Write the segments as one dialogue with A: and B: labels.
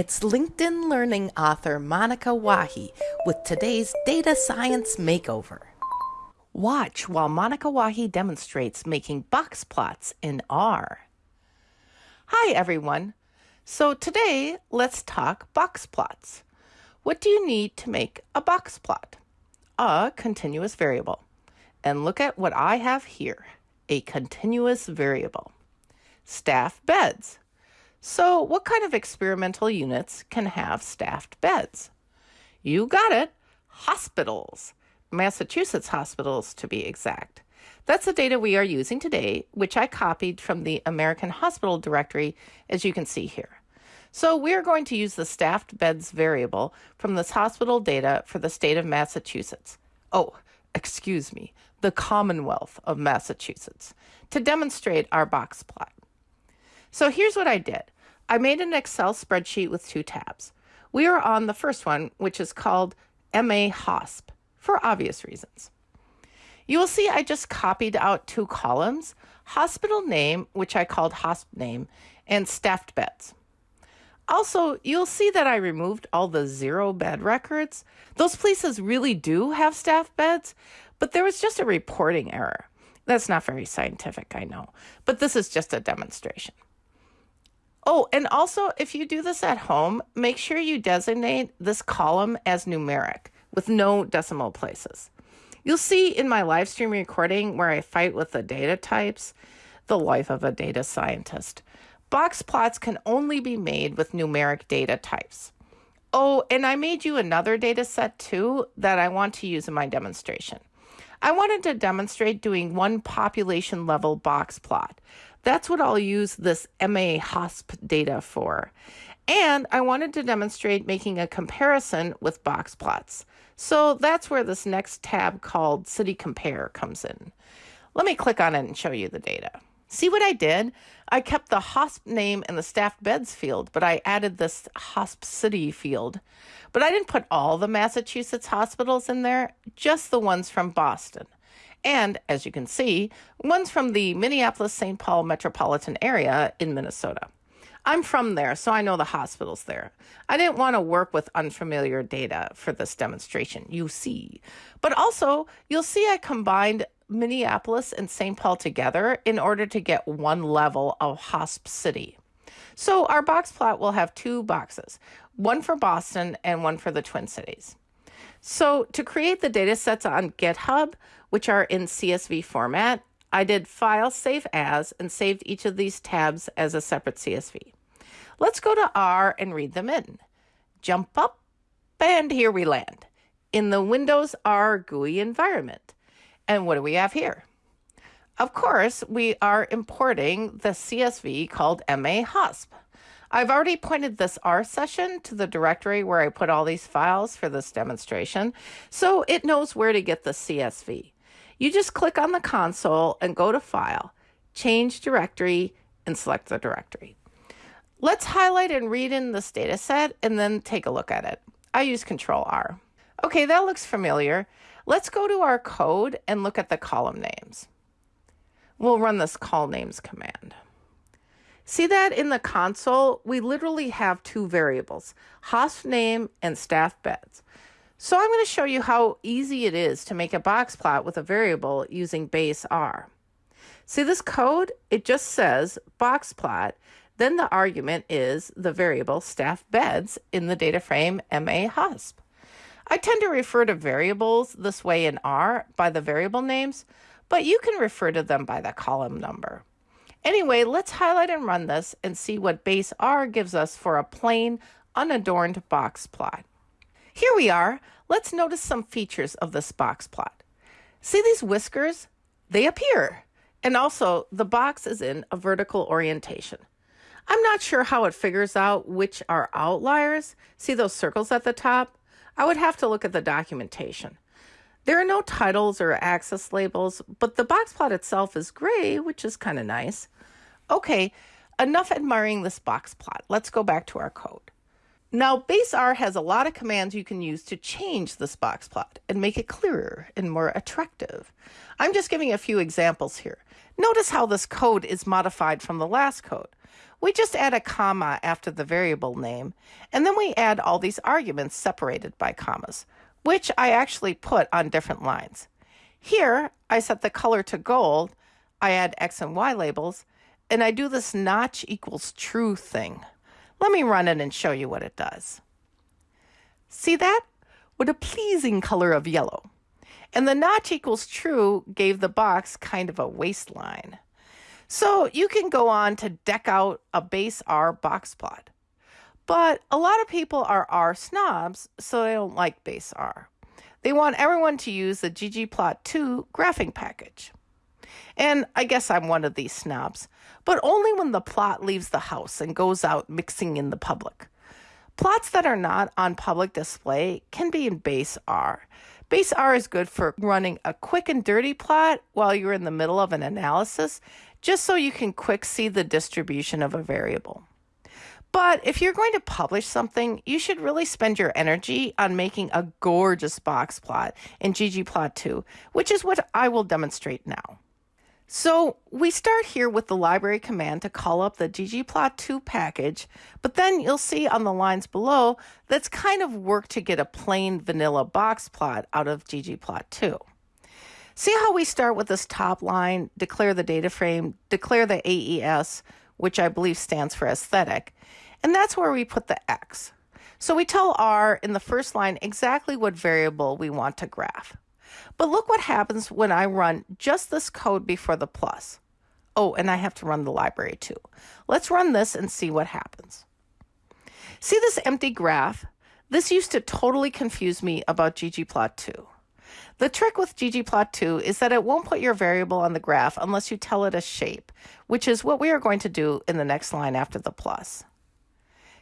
A: It's LinkedIn Learning author Monika Wahi with today's Data Science Makeover. Watch while Monika Wahi demonstrates making box plots in R. Hi everyone. So today let's talk box plots. What do you need to make a box plot? A continuous variable. And look at what I have here, a continuous variable. Staff beds. So, what kind of experimental units can have staffed beds? You got it hospitals. Massachusetts hospitals, to be exact. That's the data we are using today, which I copied from the American Hospital Directory, as you can see here. So we're going to use the staffed beds variable from this hospital data for the state of Massachusetts. Oh, excuse me, the Commonwealth of Massachusetts, to demonstrate our box plot. So here's what I did. I made an Excel spreadsheet with two tabs. We are on the first one, which is called MA HOSP, for obvious reasons. You will see I just copied out two columns, hospital name, which I called HOSP name, and staffed beds. Also, you'll see that I removed all the zero bed records. Those places really do have staff beds, but there was just a reporting error. That's not very scientific, I know, but this is just a demonstration. Oh, and also, if you do this at home, make sure you designate this column as numeric with no decimal places. You'll see in my live stream recording where I fight with the data types, the life of a data scientist. Box plots can only be made with numeric data types. Oh, and I made you another data set too that I want to use in my demonstration. I wanted to demonstrate doing one population level box plot. That's what I'll use this MA HOSP data for. And I wanted to demonstrate making a comparison with box plots. So that's where this next tab called City Compare comes in. Let me click on it and show you the data. See what I did? I kept the HOSP name in the staff beds field, but I added this HOSP city field. But I didn't put all the Massachusetts hospitals in there, just the ones from Boston. And as you can see, one's from the Minneapolis St. Paul metropolitan area in Minnesota. I'm from there, so I know the hospitals there. I didn't want to work with unfamiliar data for this demonstration, you see. But also, you'll see I combined Minneapolis and St. Paul together in order to get one level of HOSP city. So our box plot will have two boxes, one for Boston and one for the Twin Cities. So to create the data sets on GitHub, which are in CSV format, I did File Save As and saved each of these tabs as a separate CSV. Let's go to R and read them in. Jump up, and here we land in the Windows R GUI environment. And what do we have here? Of course, we are importing the CSV called MA HOSP. I've already pointed this R session to the directory where I put all these files for this demonstration, so it knows where to get the CSV. You just click on the console and go to File, Change Directory, and select the directory. Let's highlight and read in this data set and then take a look at it. I use Control R. Okay, that looks familiar. Let's go to our code and look at the column names. We'll run this colnames command. See that in the console, we literally have two variables, HOSP name and staff beds. So I'm going to show you how easy it is to make a box plot with a variable using base R. See this code? It just says box plot, then the argument is the variable staff beds in the data frame MA HOSP. I tend to refer to variables this way in R by the variable names, but you can refer to them by the column number. Anyway, let's highlight and run this and see what base R gives us for a plain, unadorned box plot. Here we are. Let's notice some features of this box plot. See these whiskers? They appear. And also, the box is in a vertical orientation. I'm not sure how it figures out which are outliers. See those circles at the top? I would have to look at the documentation. There are no titles or axis labels, but the box plot itself is gray, which is kind of nice. Okay, enough admiring this box plot. Let's go back to our code. Now, base R has a lot of commands you can use to change this box plot and make it clearer and more attractive. I'm just giving a few examples here. Notice how this code is modified from the last code. we just add a comma after the variable name, and then we add all these arguments separated by commas, which I actually put on different lines. Here, I set the color to gold, I add X and Y labels, and I do this notch equals true thing. Let me run it and show you what it does. See that? With a pleasing color of yellow. And the notch equals true gave the box kind of a waistline. So you can go on to deck out a base R box plot. But a lot of people are R snobs, so they don't like base R. They want everyone to use the ggplot2 graphing package. And I guess I'm one of these snobs, but only when the plot leaves the house and goes out mixing in the public. Plots that are not on public display can be in base R. Base R is good for running a quick and dirty plot while you're in the middle of an analysis, just so you can quick see the distribution of a variable. But if you're going to publish something, you should really spend your energy on making a gorgeous box plot in ggplot2, which is what I will demonstrate now. So we start here with the library command to call up the ggplot2 package, but then you'll see on the lines below that's kind of work to get a plain vanilla box plot out of ggplot2. See how we start with this top line, declare the data frame, declare the AES, which I believe stands for aesthetic, and that's where we put the X. So we tell R in the first line exactly what variable we want to graph. But look what happens when I run just this code before the plus. Oh, and I have to run the library too. Let's run this and see what happens. See this empty graph? This used to totally confuse me about ggplot2. The trick with ggplot2 is that it won't put your variable on the graph unless you tell it a shape, which is what we are going to do in the next line after the plus.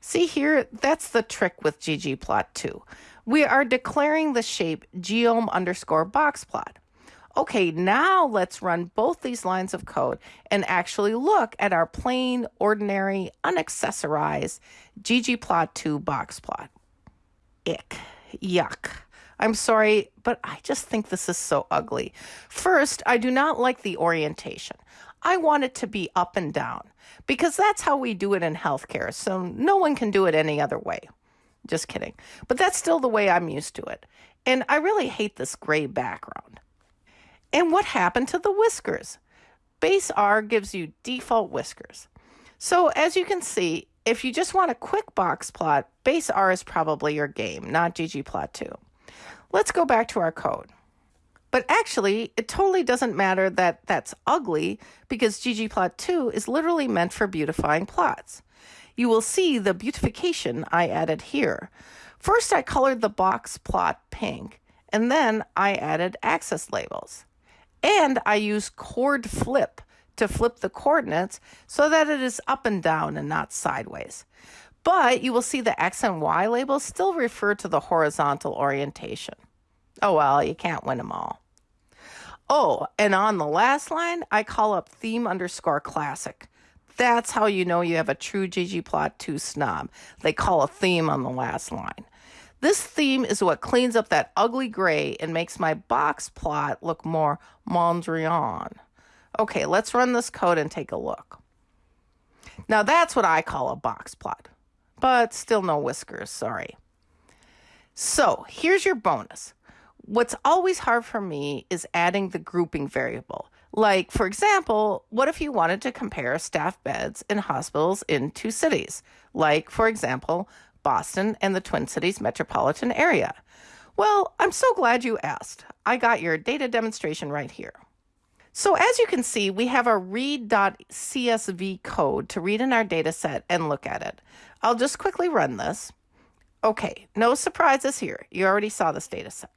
A: See here, that's the trick with ggplot2 we are declaring the shape geom underscore. Okay, now let's run both these lines of code and actually look at our plain, ordinary, unaccessorized ggplot2 box plot. Ick. Yuck. I'm sorry, but I just think this is so ugly. First, I do not like the orientation. I want it to be up and down because that's how we do it in healthcare, so no one can do it any other way. Just kidding. But that's still the way I'm used to it. And I really hate this gray background. And what happened to the whiskers? Base R gives you default whiskers. So as you can see, if you just want a quick box plot, base R is probably your game, not ggplot2. Let's go back to our code. But actually, it totally doesn't matter that that's ugly because ggplot2 is literally meant for beautifying plots you will see the beautification I added here. First, I colored the box plot pink, and then I added axis labels. And I use coord flip to flip the coordinates so that it is up and down and not sideways. But you will see the X and Y labels still refer to the horizontal orientation. Oh well, you can't win them all. Oh, and on the last line, I call up theme underscore classic. That's how you know you have a true ggplot2 snob. They call a theme on the last line. This theme is what cleans up that ugly gray and makes my box plot look more Mondrian. Okay, let's run this code and take a look. Now that's what I call a box plot, but still no whiskers, sorry. So here's your bonus. What's always hard for me is adding the grouping variable. Like, for example, what if you wanted to compare staff beds in hospitals in two cities? Like, for example, Boston and the Twin Cities metropolitan area. Well, I'm so glad you asked. I got your data demonstration right here. So as you can see, we have a read.csv code to read in our data set and look at it. I'll just quickly run this. Okay, no surprises here. You already saw this data set.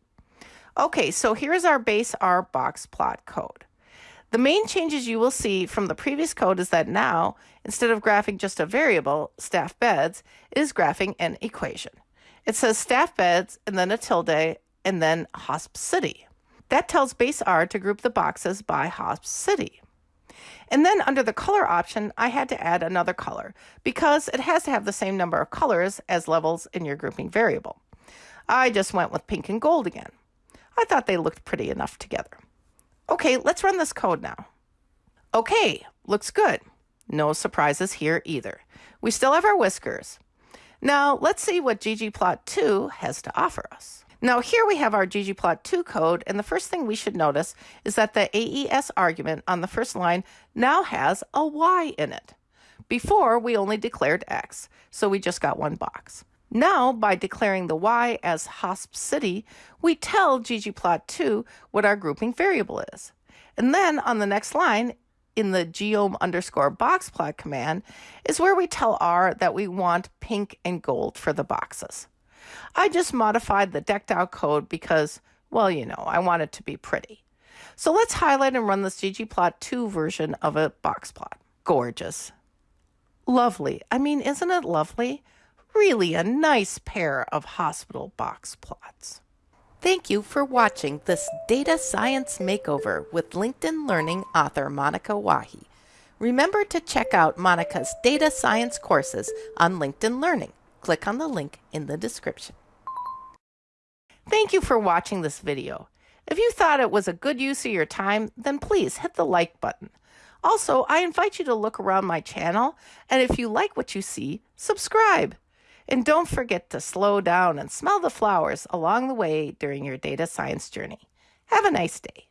A: Okay, so here's our base R box plot code. The main changes you will see from the previous code is that now, instead of graphing just a variable, staff beds, is graphing an equation. It says staff beds and then a tilde and then hosp city. That tells base R to group the boxes by hosp city. And then under the color option, I had to add another color because it has to have the same number of colors as levels in your grouping variable. I just went with pink and gold again. I thought they looked pretty enough together. Okay, let's run this code now. Okay, looks good. No surprises here either. We still have our whiskers. Now let's see what ggplot2 has to offer us. Now here we have our ggplot2 code, and the first thing we should notice is that the AES argument on the first line now has a y in it. Before, we only declared x, so we just got one box. Now, by declaring the y as hosp city, we tell ggplot2 what our grouping variable is. And then on the next line, in the geom underscore command, is where we tell R that we want pink and gold for the boxes. I just modified the decked out code because, well, you know, I want it to be pretty. So let's highlight and run this ggplot2 version of a box plot. Gorgeous. Lovely. I mean, isn't it lovely? Really a nice pair of hospital box plots. Thank you for watching this data science makeover with LinkedIn Learning author Monika Wahi. Remember to check out Monika's data science courses on LinkedIn Learning. Click on the link in the description. Thank you for watching this video. If you thought it was a good use of your time, then please hit the like button. Also, I invite you to look around my channel, and if you like what you see, subscribe. And don't forget to slow down and smell the flowers along the way during your data science journey. Have a nice day.